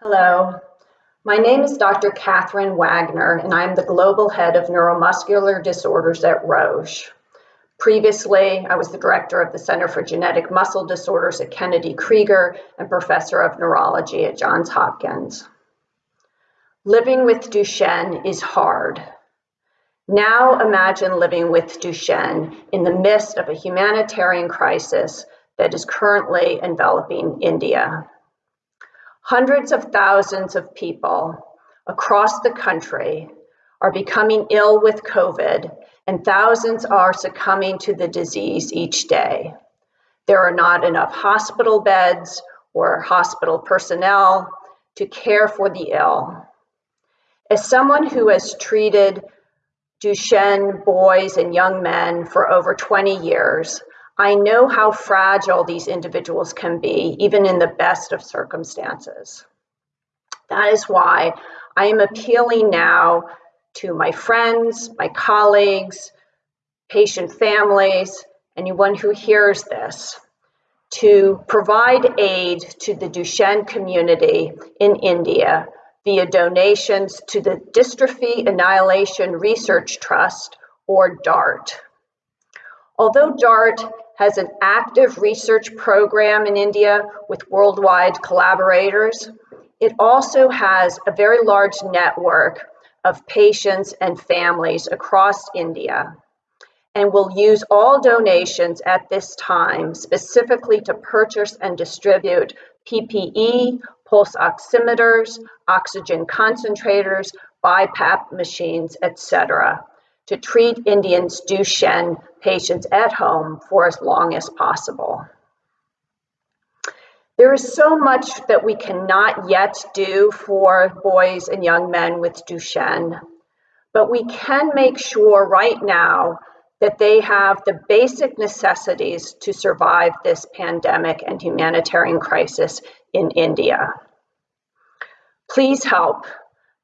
Hello, my name is Dr. Kathryn Wagner, and I'm the Global Head of Neuromuscular Disorders at Roche. Previously, I was the Director of the Center for Genetic Muscle Disorders at Kennedy Krieger and Professor of Neurology at Johns Hopkins. Living with Duchenne is hard. Now imagine living with Duchenne in the midst of a humanitarian crisis that is currently enveloping India. Hundreds of thousands of people across the country are becoming ill with COVID, and thousands are succumbing to the disease each day. There are not enough hospital beds or hospital personnel to care for the ill. As someone who has treated Duchenne boys and young men for over 20 years, I know how fragile these individuals can be, even in the best of circumstances. That is why I am appealing now to my friends, my colleagues, patient families, anyone who hears this, to provide aid to the Duchenne community in India via donations to the Dystrophy Annihilation Research Trust, or DART. Although DART has an active research program in India with worldwide collaborators. It also has a very large network of patients and families across India and will use all donations at this time specifically to purchase and distribute PPE, pulse oximeters, oxygen concentrators, BiPAP machines, etc to treat Indians Duchenne patients at home for as long as possible. There is so much that we cannot yet do for boys and young men with Duchenne, but we can make sure right now that they have the basic necessities to survive this pandemic and humanitarian crisis in India. Please help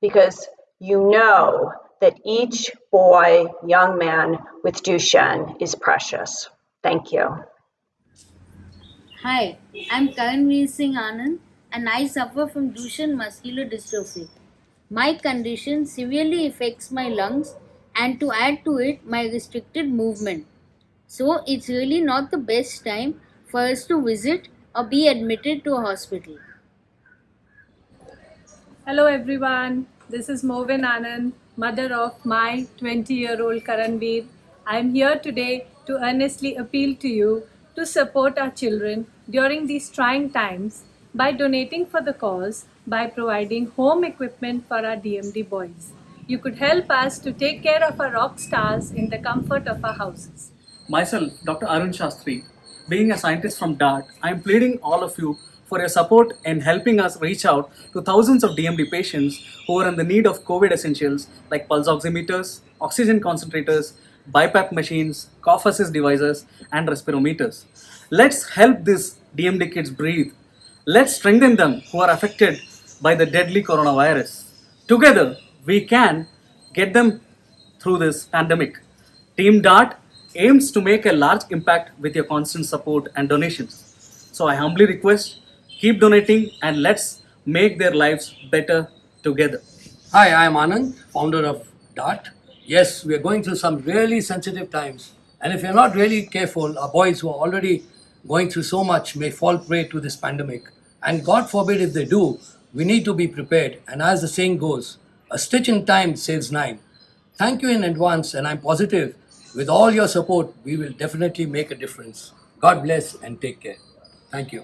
because you know that each boy, young man with Duchenne is precious. Thank you. Hi, I'm Karanveer Singh Anand and I suffer from Duchenne muscular dystrophy. My condition severely affects my lungs and to add to it my restricted movement. So it's really not the best time for us to visit or be admitted to a hospital. Hello everyone, this is Movin Anand mother of my 20-year-old Karanveer. I am here today to earnestly appeal to you to support our children during these trying times by donating for the cause by providing home equipment for our DMD boys. You could help us to take care of our rock stars in the comfort of our houses. Myself, Dr. Arun Shastri, being a scientist from DART, I am pleading all of you for your support in helping us reach out to thousands of DMD patients who are in the need of COVID essentials like pulse oximeters, oxygen concentrators, BiPAP machines, cough assist devices, and respirometers. Let's help these DMD kids breathe. Let's strengthen them who are affected by the deadly coronavirus. Together, we can get them through this pandemic. Team DART aims to make a large impact with your constant support and donations. So I humbly request Keep donating and let's make their lives better together. Hi, I am Anand, founder of DART. Yes, we are going through some really sensitive times. And if you're not really careful, our boys who are already going through so much may fall prey to this pandemic. And God forbid if they do, we need to be prepared. And as the saying goes, a stitch in time saves nine. Thank you in advance, and I'm positive with all your support, we will definitely make a difference. God bless and take care. Thank you.